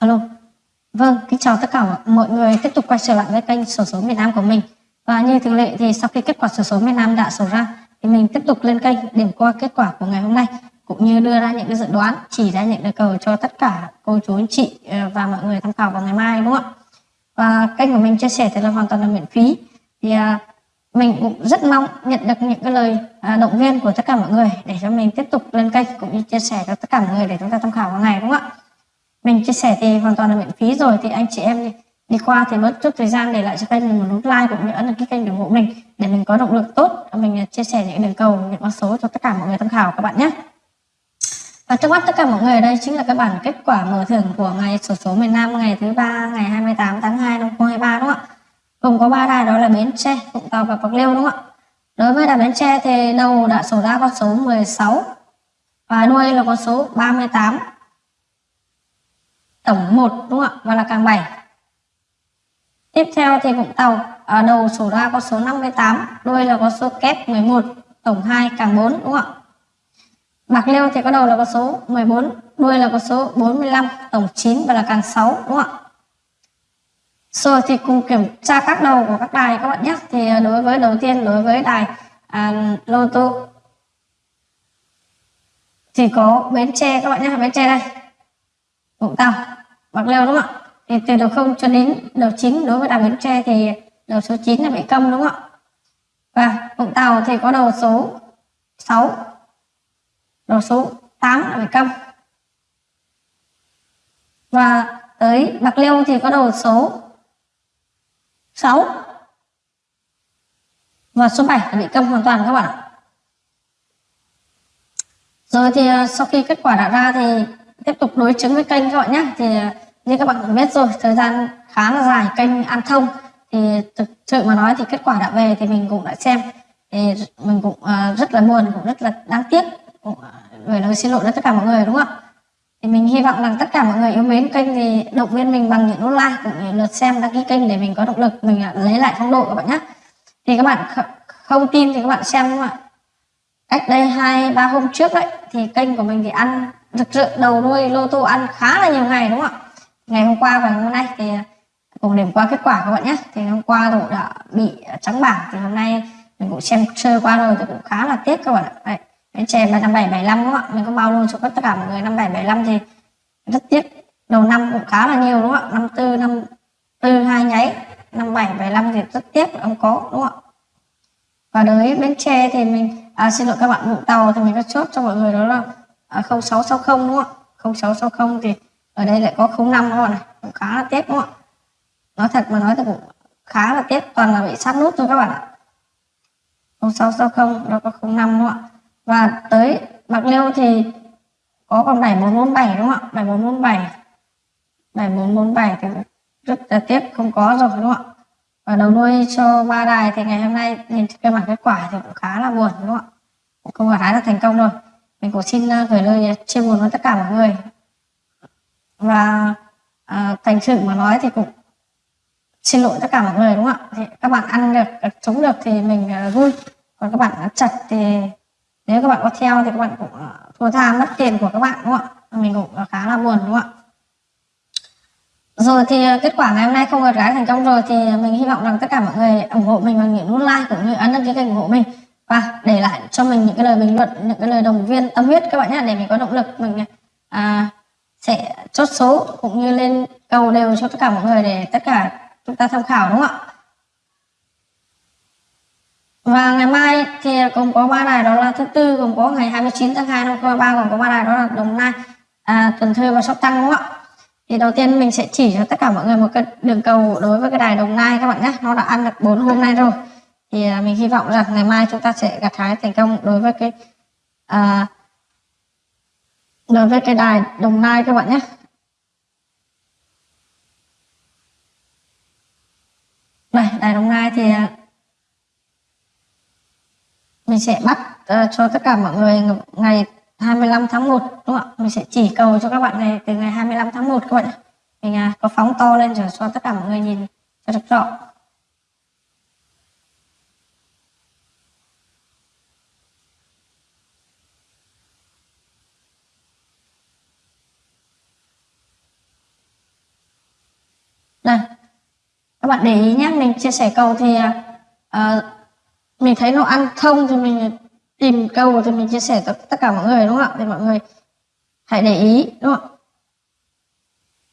Alo. Vâng, kính chào tất cả mọi người tiếp tục quay trở lại với kênh sổ số miền Nam của mình. Và như thường lệ thì sau khi kết quả sổ số miền Nam đã sổ ra thì mình tiếp tục lên kênh điểm qua kết quả của ngày hôm nay cũng như đưa ra những cái dự đoán chỉ ra những đề cầu cho tất cả cô chú anh chị ờ, và mọi người tham khảo vào ngày mai đúng không ạ? Và kênh của mình chia sẻ thì là hoàn toàn là miễn phí. Thì à, mình cũng rất mong nhận được những cái lời à, động viên của tất cả mọi người để cho mình tiếp tục lên kênh cũng như chia sẻ cho tất cả mọi người để chúng ta tham khảo vào ngày đúng không ạ? Mình chia sẻ thì hoàn toàn là miễn phí rồi thì anh chị em đi qua thì mất chút thời gian để lại cho kênh mình một nút like cũng như ấn đăng ký kênh ủng hộ mình để mình có động lực tốt mình à, chia sẻ những đường cầu những con số cho tất cả mọi người tham khảo các bạn nhé và trước mắt tất cả mọi người đây chính là cái bản kết quả mở thưởng của ngày sổ số miền Nam ngày thứ ba ngày 28 tháng 2 năm 2023 đúng không ạ? Gồm có ba đài đó là Bến Tre, Vũng Tàu và Bạc Liêu đúng không ạ? Đối với đài Bến Tre thì đầu đã sổ ra con số 16 và đuôi là con số 38 tổng 1 đúng không ạ? Và là càng 7 tiếp theo thì Vũng Tàu ở đầu số ra có số 58 đuôi là có số kép 11 tổng 2 càng 4 đúng không ạ? Bạc Liêu thì có đầu là có số 14 đuôi là có số 45 tổng 9 và là càng 6 đúng không ạ? Rồi thì cùng kiểm tra các đầu của các đài các bạn nhé. Thì à, đối với đầu tiên đối với đài à, lô tô thì có Bến Tre các bạn nhé. Bến Tre đây. Vũng Tàu, Bạc Liêu đúng không ạ? Thì từ đầu 0 cho đến đầu 9 đối với đảo Bến Tre thì đầu số 9 là bị câm đúng không ạ? Và Vũng Tàu thì có đầu số 6, đầu số 8 là bị câm. Và tới Bạc Liêu thì có đầu số 6 và số 7 là bị câm hoàn toàn các bạn ạ. Rồi thì à, sau khi kết quả đã ra thì tiếp tục đối chứng với kênh các bạn nhé. Thì như các bạn cũng biết rồi thời gian khá là dài kênh an thông. Thì thực sự mà nói thì kết quả đã về thì mình cũng đã xem. Thì mình cũng uh, rất là buồn cũng rất là đáng tiếc. Cũng uh, gửi lời xin lỗi đến tất cả mọi người đúng không ạ? Thì mình hy vọng rằng tất cả mọi người yêu mến kênh thì động viên mình bằng những nút like cũng như lượt xem đăng ký kênh để mình có động lực mình uh, lấy lại phong độ các bạn nhé. Thì các bạn không tin thì các bạn xem đúng không ạ? Cách đây hai ba hôm trước đấy thì kênh của mình thì ăn thực sự đầu đuôi lô tô ăn khá là nhiều ngày đúng không ạ? Ngày hôm qua và hôm nay thì cùng điểm qua kết quả các bạn nhé. Thì hôm qua tôi đã bị trắng bảng thì hôm nay mình cũng xem sơ qua rồi thì cũng khá là tiếc các bạn ạ. Đấy, cái chè là năm bảy bảy năm đúng không ạ? Mình có bao luôn cho tất cả mọi người năm bảy bảy năm thì rất tiếc. Đầu năm cũng khá là nhiều đúng không ạ? Năm tư năm tư hai nháy năm bảy bảy năm thì rất tiếc không có đúng không ạ? Và đối bến tre thì mình à, xin lỗi các bạn vũng tàu thì mình có chốt cho mọi người đó là à, 0660 đúng không ạ? 0660 thì ở đây lại có 05 các bạn này cũng khá là tiếc đúng không ạ? Nói thật mà nói thì cũng khá là tiếc toàn là bị sát nút thôi các bạn ạ. 0660 nó có 05 đúng không ạ? Và tới bạc liêu thì có còn 7447 đúng không ạ? 7447 7447 thì rất là tiếc không có rồi đúng không ạ? Và đầu đuôi cho ba đài thì ngày hôm nay nhìn cái mặt kết quả thì cũng khá là buồn đúng không ạ? Cũng không phải là thành công rồi mình cũng xin à, gửi lời chia buồn với tất cả mọi người. Và à, thành sự mà nói thì cũng xin lỗi tất cả mọi người đúng không ạ? Thì các bạn ăn được chống được thì mình uh, vui. Còn các bạn chặt thì nếu các bạn có theo thì các bạn cũng uh, thua tha mất tiền của các bạn đúng không ạ? Mình cũng uh, khá là buồn đúng không ạ? Rồi thì kết quả ngày hôm nay không gặt gái thành công rồi thì mình hy vọng rằng tất cả mọi người ủng hộ mình bằng những nút like cũng như ấn đăng ký kênh ủng hộ mình và để lại cho mình những cái lời bình luận những cái lời đồng viên tâm huyết các bạn nhé để mình có động lực mình à, sẽ chốt số cũng như lên cầu đều cho tất cả mọi người để tất cả chúng ta tham khảo đúng không ạ và ngày mai thì cũng có ba đài đó là thứ tư cũng có ngày 29 tháng 2 năm 2023 còn có ba đài đó là Đồng Nai, à, Cần Thơ và Sóc Trăng đúng không ạ? Thì đầu tiên mình sẽ chỉ cho tất cả mọi người một cái đường cầu đối với cái đài Đồng Nai các bạn nhé. Nó đã ăn được 4 hôm nay rồi. Thì à, mình hy vọng rằng ngày mai chúng ta sẽ gặt hái thành công đối với cái à, đối với cái đài Đồng Nai các bạn nhé. Đây, đài Đồng Nai thì à, mình sẽ bắt uh, cho tất cả mọi người ngày 25 tháng 1 đúng không ạ? Mình sẽ chỉ cầu cho các bạn này từ ngày 25 tháng 1 các bạn. Mình uh, có phóng to lên để cho tất cả mọi người nhìn cho được rõ. Bạn để ý nhé. Mình chia sẻ câu thì uh, mình thấy nó ăn thông thì mình tìm câu thì mình chia sẻ tất, tất cả mọi người đúng không ạ? Thì mọi người hãy để ý đúng không ạ?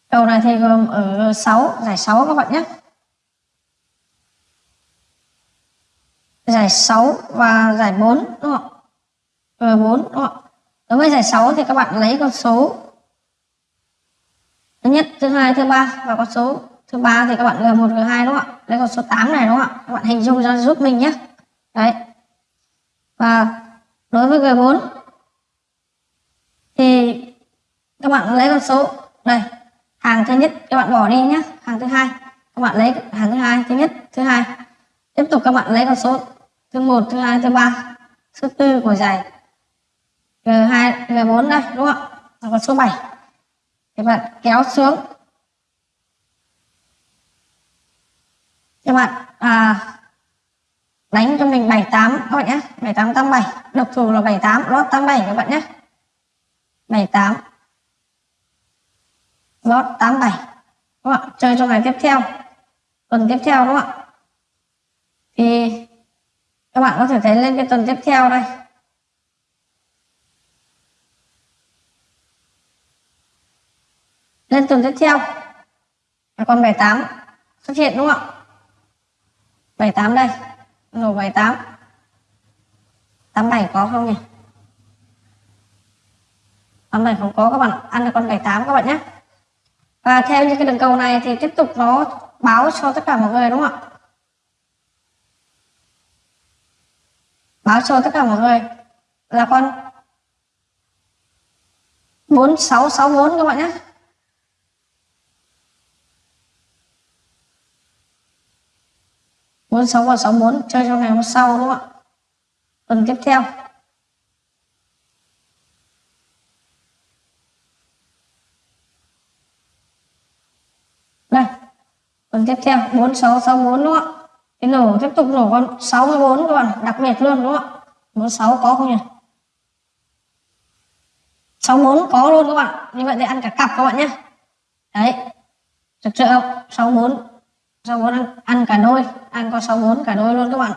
Câu này thì gồm ở 6 giải 6 các bạn nhé. Giải 6 và giải 4 đúng không ạ? G4 đúng không ạ? Đối với giải 6 thì các bạn lấy con số thứ nhất thứ hai thứ ba và con số số 3 thì các bạn G1 G2 đúng không ạ? Lấy còn số 8 này đúng không ạ? Các bạn hình dung ra giúp mình nhé. Đấy. Và đối với G4 thì các bạn lấy con số, đây, hàng thứ nhất các bạn bỏ đi nhé, hàng thứ hai, các bạn lấy hàng thứ hai, thứ nhất, thứ hai. Tiếp tục các bạn lấy con số thứ một, thứ hai, thứ ba, thứ tư của giải G2 G4 đây, đúng không ạ? Và con số 7 các bạn kéo xuống. Các bạn à, đánh cho mình 78 các bạn nhé. 78 87 độc thủ là 78 lót 87 các bạn nhé. 78 lót 87 các bạn chơi trong ngày tiếp theo. Tuần tiếp theo đúng không ạ? Thì các bạn có thể thấy lên cái tuần tiếp theo đây. Lên tuần tiếp theo. Còn 78 xuất hiện đúng không ạ? 78 đây. Rồi 78 87 có không nhỉ? 87 không có các bạn. Ăn được con 78 các bạn nhé. Và theo những cái đường cầu này thì tiếp tục nó báo cho tất cả mọi người đúng không ạ? Báo cho tất cả mọi người là con 4664 các bạn nhé. Bốn sáu và sáu bốn, chơi trong ngày hôm sau đúng không ạ? Tuần tiếp theo. Đây tuần tiếp theo, bốn sáu sáu bốn đúng không ạ? Cái nổ tiếp tục nổ con 64 các bạn, đặc biệt luôn đúng không ạ? 46 có không nhỉ? 64 có luôn các bạn, như vậy thì ăn cả cặp các bạn nhé. Đấy thực sự không 64 64 ăn, ăn cả đôi ăn con rau muống cả đôi luôn các bạn.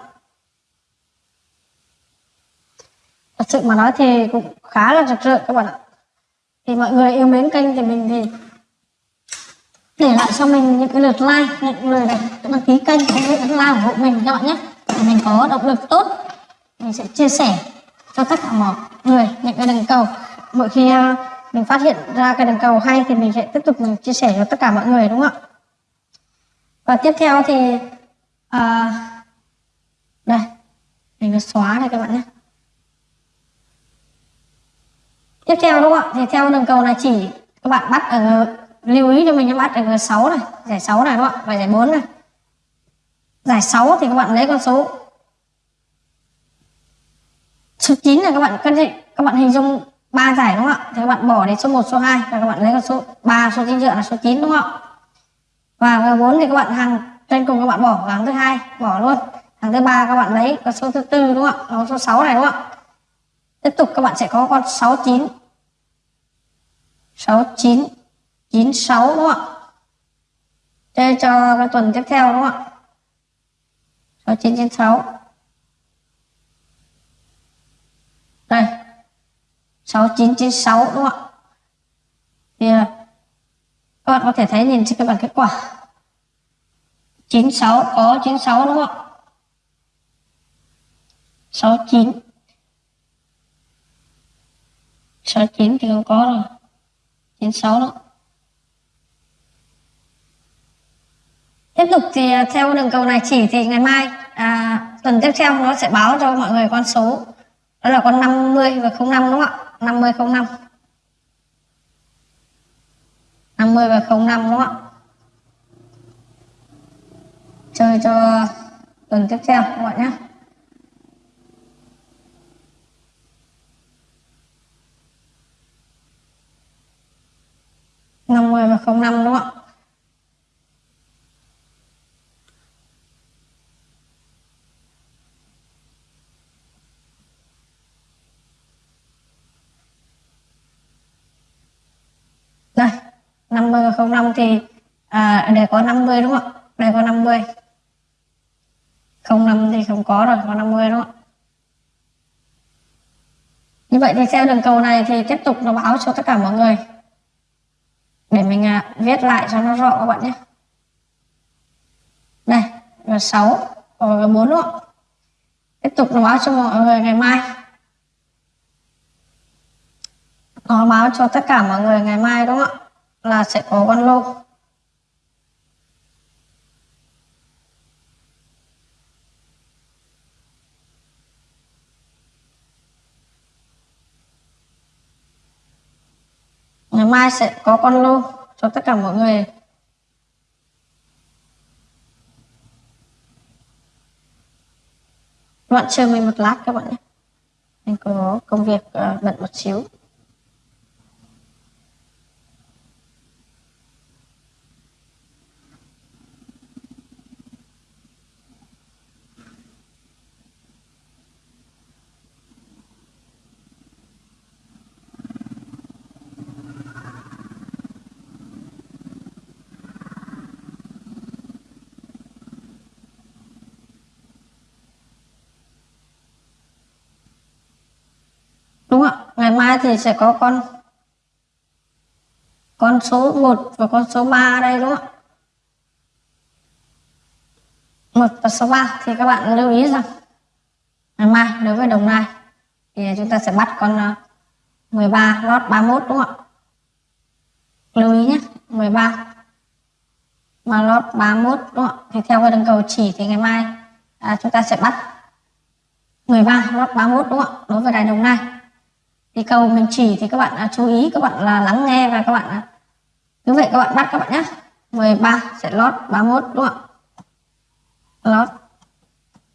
Thật sự mà nói thì cũng khá là rực rỡ các bạn ạ. Thì mọi người yêu mến kênh thì mình thì để lại cho mình những cái lượt like những người đăng ký kênh cũng như ấn like ủng hộ mình các bạn nhé. Để mình có động lực tốt mình sẽ chia sẻ cho tất cả mọi người những cái đường cầu. Mỗi khi à, mình phát hiện ra cái đường cầu hay thì mình sẽ tiếp tục mình chia sẻ cho tất cả mọi người đúng không ạ? Và tiếp theo thì à, đây mình xóa này các bạn nhé. Tiếp theo đúng không ạ? Thì theo đường cầu là chỉ các bạn bắt ở lưu ý cho mình nhé bắt ở G6 này giải 6 này đúng không ạ? Và giải 4 này. Giải 6 thì các bạn lấy con số số 9 là các bạn cân định các bạn hình dung ba giải đúng không ạ? Thì các bạn bỏ đến số 1 số 2 và các bạn lấy con số 3 số 9 dựa là số 9 đúng không ạ? Và bốn thì các bạn hàng trên cùng các bạn bỏ hàng thứ hai bỏ luôn. Hàng thứ ba các bạn lấy con số thứ tư đúng không ạ? Số 6 này đúng không ạ? Tiếp tục các bạn sẽ có con 69 69 96 đúng không ạ? Chơi cho cái tuần tiếp theo đúng không ạ? 6996 đây. 6996 đúng không ạ? Thì à, các bạn có thể thấy nhìn trên cái bảng kết quả. 96 có 96 đúng không ạ? 69 69 thì không có rồi. 96 đó tiếp tục thì à, theo đường cầu này chỉ thì ngày mai à, tuần tiếp theo nó sẽ báo cho mọi người con số. Đó là con 50 và 05 đúng không ạ? 50 05 50 và 05 đúng không ạ? Chơi cho tuần tiếp theo, các bạn nhé. Năm mươi và không năm đúng không ạ đây 50 và 05 thì à, để có 50 đúng không ạ? Đây có 50 không năm thì không có rồi có 50 đúng không ạ? như vậy thì theo đường cầu này thì tiếp tục nó báo cho tất cả mọi người. Để mình à, viết lại cho nó rõ các bạn nhé. Đây là 6 và 4 đúng không ạ? tiếp tục nó báo cho mọi người ngày mai. Nó báo cho tất cả mọi người ngày mai đúng không ạ? Là sẽ có con lô ngày mai sẽ có con lô cho tất cả mọi người. Bạn chờ mình một lát các bạn nhé. Mình có công việc ờ, bận một xíu. Đúng không ạ ngày mai thì sẽ có con con số 1 và con số 3 đây đúng không ạ. 1 và số 3 thì các bạn lưu ý rằng ngày mai đối với đồng nai thì chúng ta sẽ bắt con à, 13 lót 31 đúng không ạ. Lưu ý nhé 13 mà lót 31 đúng không ạ. Thì theo cái đường cầu chỉ thì ngày mai à, chúng ta sẽ bắt 13 lót 31 đúng không ạ đối với đài đồng nai thì câu mình chỉ thì các bạn à, chú ý các bạn là lắng nghe và các bạn à, như vậy các bạn bắt các bạn nhé 13 sẽ lót 31 đúng không ạ? Lót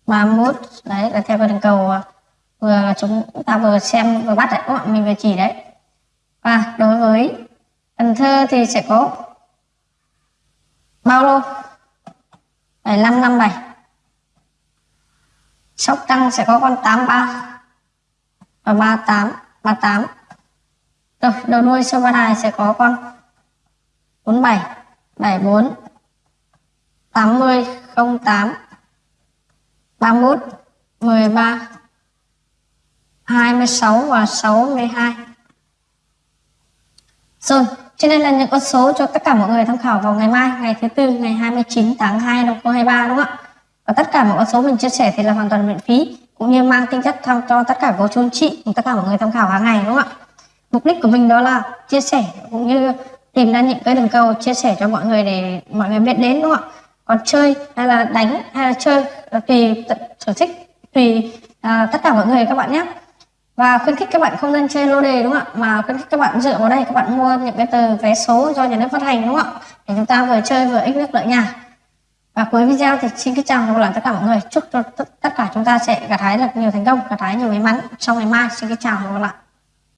31 đấy là theo cái đường cầu à, vừa chúng ta vừa xem vừa bắt đấy các bạn mình vừa chỉ đấy. Và đối với Cần Thơ thì sẽ có bao lô? 7557 Sóc Trăng sẽ có con 83 và 38 38 rồi, đầu đuôi số ba đài sẽ có con. 47 74 80 08 31 13 26 và 62 rồi, trên đây là những con số cho tất cả mọi người tham khảo vào ngày mai, ngày thứ tư, ngày 29 tháng 2 năm 2023 đúng không ạ? Và tất cả mọi con số mình chia sẻ thì là hoàn toàn miễn phí cũng như mang tính chất tham cho tất cả cô chú anh chị tất cả mọi người tham khảo hàng ngày đúng không ạ? Mục đích của mình đó là chia sẻ cũng như tìm ra những cái đường cầu chia sẻ cho mọi người để mọi người biết đến đúng không ạ? Còn chơi hay là đánh hay là chơi ờ, tùy sở thích tùy à, tất cả mọi người các bạn nhé. Và khuyến khích các bạn không nên chơi lô đề đúng không ạ? Mà khuyến khích các bạn dựa vào đây các bạn mua những cái tờ vé số do nhà nước phát hành đúng không ạ? Để chúng ta vừa chơi vừa ích nước lợi nhà và cuối video thì xin kính chào và gặp tất cả mọi người. Chúc cho tất cả chúng ta sẽ gặt hái được nhiều thành công, gặt hái nhiều may mắn. Trong ngày mai, xin kính chào và gặp lại.